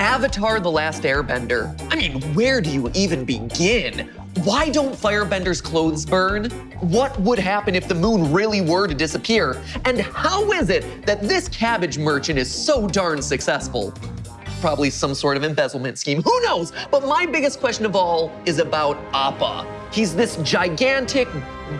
Avatar The Last Airbender. I mean, where do you even begin? Why don't firebenders' clothes burn? What would happen if the moon really were to disappear? And how is it that this cabbage merchant is so darn successful? Probably some sort of embezzlement scheme, who knows? But my biggest question of all is about Appa. He's this gigantic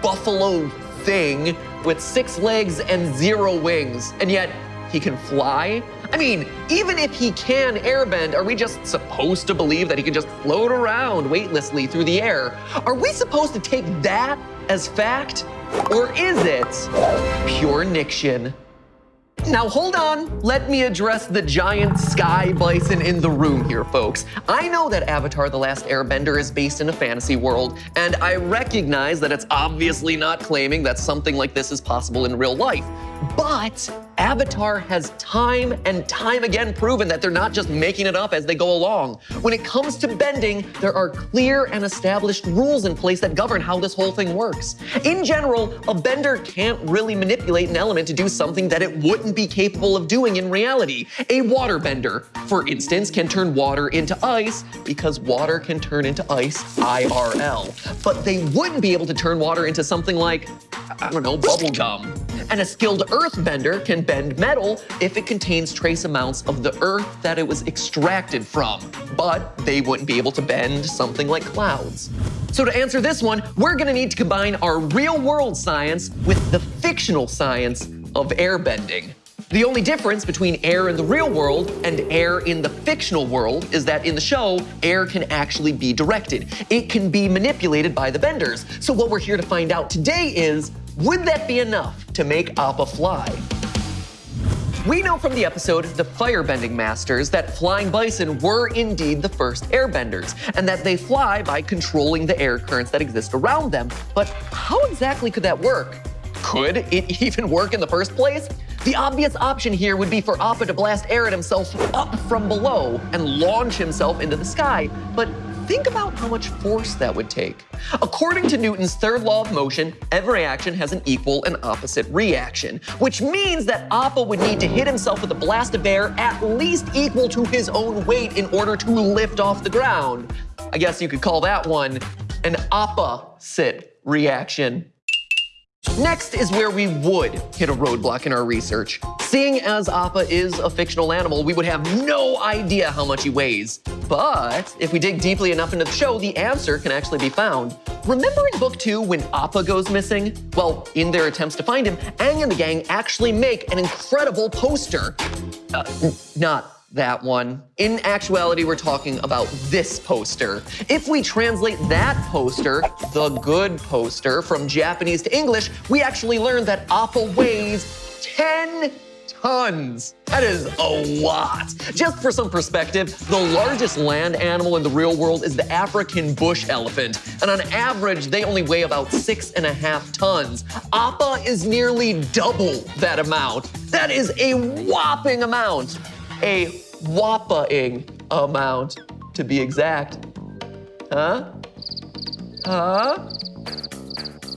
buffalo thing with six legs and zero wings, and yet he can fly? I mean, even if he can airbend, are we just supposed to believe that he can just float around weightlessly through the air? Are we supposed to take that as fact? Or is it pure Niction? Now hold on, let me address the giant sky bison in the room here, folks. I know that Avatar The Last Airbender is based in a fantasy world, and I recognize that it's obviously not claiming that something like this is possible in real life. But Avatar has time and time again proven that they're not just making it up as they go along. When it comes to bending, there are clear and established rules in place that govern how this whole thing works. In general, a bender can't really manipulate an element to do something that it wouldn't be capable of doing in reality. A water bender, for instance, can turn water into ice because water can turn into ice IRL. But they wouldn't be able to turn water into something like, I don't know, bubble gum. And a skilled earthbender can bend metal if it contains trace amounts of the earth that it was extracted from, but they wouldn't be able to bend something like clouds. So to answer this one, we're gonna need to combine our real world science with the fictional science of airbending. The only difference between air in the real world and air in the fictional world is that in the show, air can actually be directed. It can be manipulated by the benders. So what we're here to find out today is, would that be enough to make Appa fly? We know from the episode The Firebending Masters that flying bison were indeed the first airbenders, and that they fly by controlling the air currents that exist around them. But how exactly could that work? Could it even work in the first place? The obvious option here would be for Appa to blast air at himself up from below and launch himself into the sky, but think about how much force that would take. According to Newton's third law of motion, every action has an equal and opposite reaction, which means that Appa would need to hit himself with a blast of air at least equal to his own weight in order to lift off the ground. I guess you could call that one an opposite reaction. Next is where we would hit a roadblock in our research. Seeing as Appa is a fictional animal, we would have no idea how much he weighs. But if we dig deeply enough into the show, the answer can actually be found. Remember in book two when Appa goes missing? Well, in their attempts to find him, Aang and the gang actually make an incredible poster. Uh, not that one. In actuality, we're talking about this poster. If we translate that poster, the good poster, from Japanese to English, we actually learn that Appa weighs 10 tons. That is a lot. Just for some perspective, the largest land animal in the real world is the African bush elephant. And on average, they only weigh about six and a half tons. Appa is nearly double that amount. That is a whopping amount a whopping amount to be exact. Huh? Huh?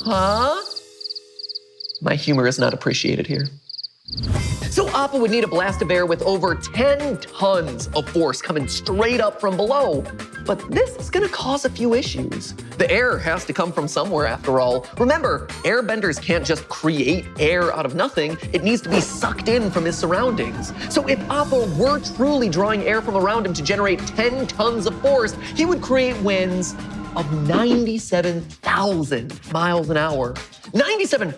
Huh? My humor is not appreciated here. So Appa would need a blast of air with over 10 tons of force coming straight up from below. But this is gonna cause a few issues. The air has to come from somewhere after all. Remember, airbenders can't just create air out of nothing. It needs to be sucked in from his surroundings. So if Appa were truly drawing air from around him to generate 10 tons of force, he would create winds of 97,000 miles an hour. 97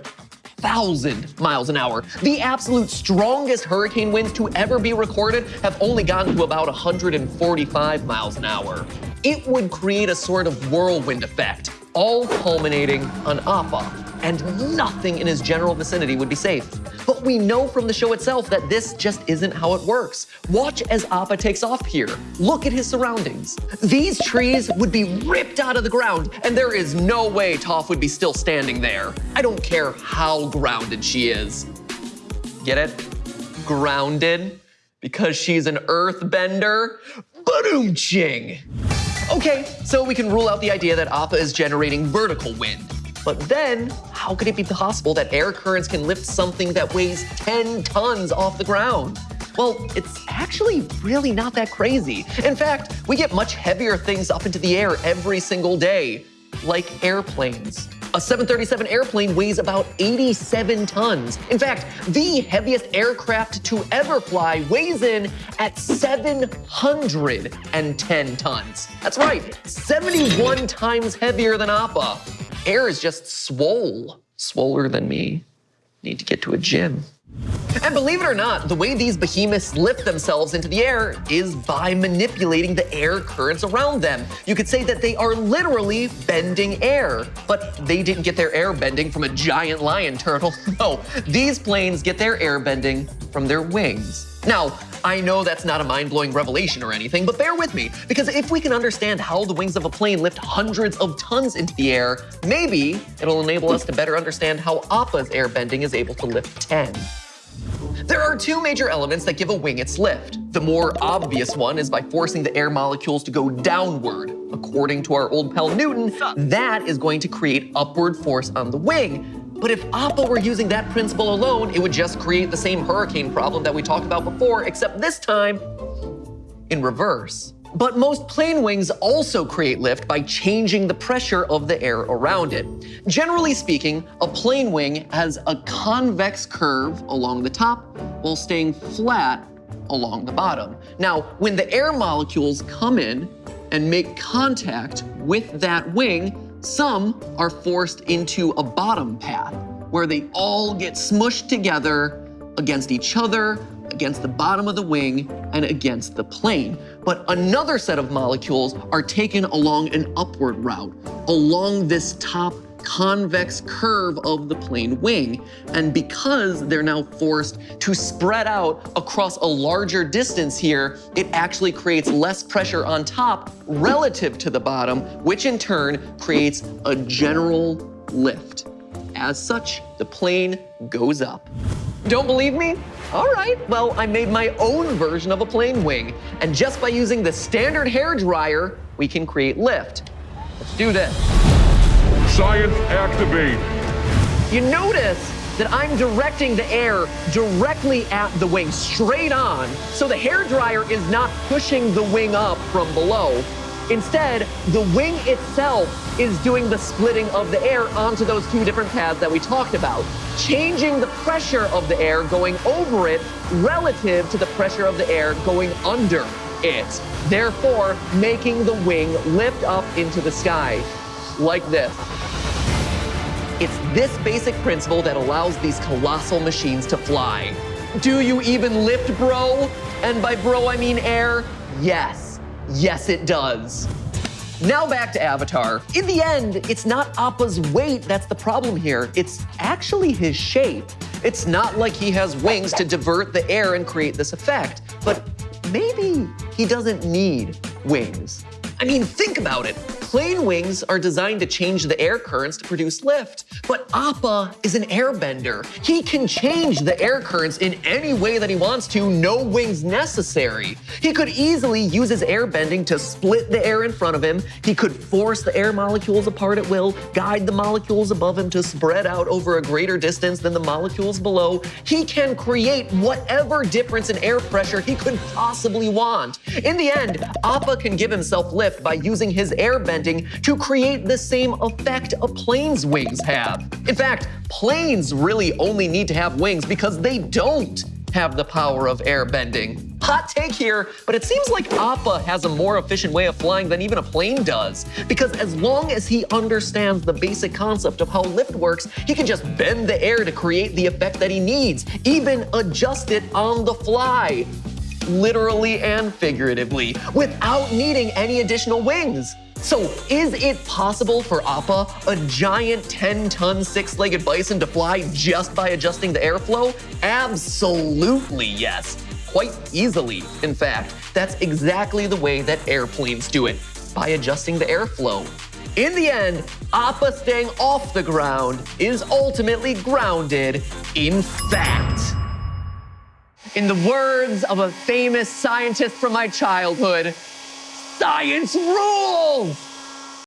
thousand miles an hour. The absolute strongest hurricane winds to ever be recorded have only gotten to about 145 miles an hour. It would create a sort of whirlwind effect, all culminating on Appa and nothing in his general vicinity would be safe. But we know from the show itself that this just isn't how it works. Watch as Appa takes off here. Look at his surroundings. These trees would be ripped out of the ground, and there is no way Toph would be still standing there. I don't care how grounded she is. Get it? Grounded? Because she's an earthbender? Boom ching! Okay, so we can rule out the idea that Appa is generating vertical wind. But then, how could it be possible that air currents can lift something that weighs 10 tons off the ground? Well, it's actually really not that crazy. In fact, we get much heavier things up into the air every single day, like airplanes. A 737 airplane weighs about 87 tons. In fact, the heaviest aircraft to ever fly weighs in at 710 tons. That's right, 71 times heavier than Appa. Air is just swole, swoller than me. Need to get to a gym. And believe it or not, the way these behemoths lift themselves into the air is by manipulating the air currents around them. You could say that they are literally bending air, but they didn't get their air bending from a giant lion turtle. No, these planes get their air bending from their wings. Now, I know that's not a mind-blowing revelation or anything, but bear with me, because if we can understand how the wings of a plane lift hundreds of tons into the air, maybe it'll enable us to better understand how Appa's airbending is able to lift 10. There are two major elements that give a wing its lift. The more obvious one is by forcing the air molecules to go downward. According to our old pal Newton, that is going to create upward force on the wing. But if Appa were using that principle alone, it would just create the same hurricane problem that we talked about before, except this time in reverse. But most plane wings also create lift by changing the pressure of the air around it. Generally speaking, a plane wing has a convex curve along the top while staying flat along the bottom. Now, when the air molecules come in and make contact with that wing, some are forced into a bottom path where they all get smushed together against each other against the bottom of the wing and against the plane. But another set of molecules are taken along an upward route, along this top convex curve of the plane wing. And because they're now forced to spread out across a larger distance here, it actually creates less pressure on top relative to the bottom, which in turn creates a general lift. As such, the plane goes up. Don't believe me? All right, well, I made my own version of a plane wing. And just by using the standard hair dryer, we can create lift. Let's do this. Science activate. You notice that I'm directing the air directly at the wing, straight on. So the hair dryer is not pushing the wing up from below. Instead, the wing itself is doing the splitting of the air onto those two different paths that we talked about, changing the pressure of the air going over it relative to the pressure of the air going under it, therefore making the wing lift up into the sky like this. It's this basic principle that allows these colossal machines to fly. Do you even lift, bro? And by bro, I mean air? Yes. Yes, it does. Now back to Avatar. In the end, it's not Appa's weight that's the problem here. It's actually his shape. It's not like he has wings to divert the air and create this effect, but maybe he doesn't need wings. I mean, think about it. Plane wings are designed to change the air currents to produce lift, but Appa is an airbender. He can change the air currents in any way that he wants to, no wings necessary. He could easily use his air bending to split the air in front of him. He could force the air molecules apart at will, guide the molecules above him to spread out over a greater distance than the molecules below. He can create whatever difference in air pressure he could possibly want. In the end, Appa can give himself lift by using his air bending to create the same effect a plane's wings have. In fact, planes really only need to have wings because they don't have the power of air bending. Hot take here, but it seems like Appa has a more efficient way of flying than even a plane does. Because as long as he understands the basic concept of how lift works, he can just bend the air to create the effect that he needs, even adjust it on the fly, literally and figuratively, without needing any additional wings. So is it possible for Appa, a giant 10-ton six-legged bison, to fly just by adjusting the airflow? Absolutely yes. Quite easily, in fact. That's exactly the way that airplanes do it, by adjusting the airflow. In the end, Appa staying off the ground is ultimately grounded in fact. In the words of a famous scientist from my childhood, Science rules!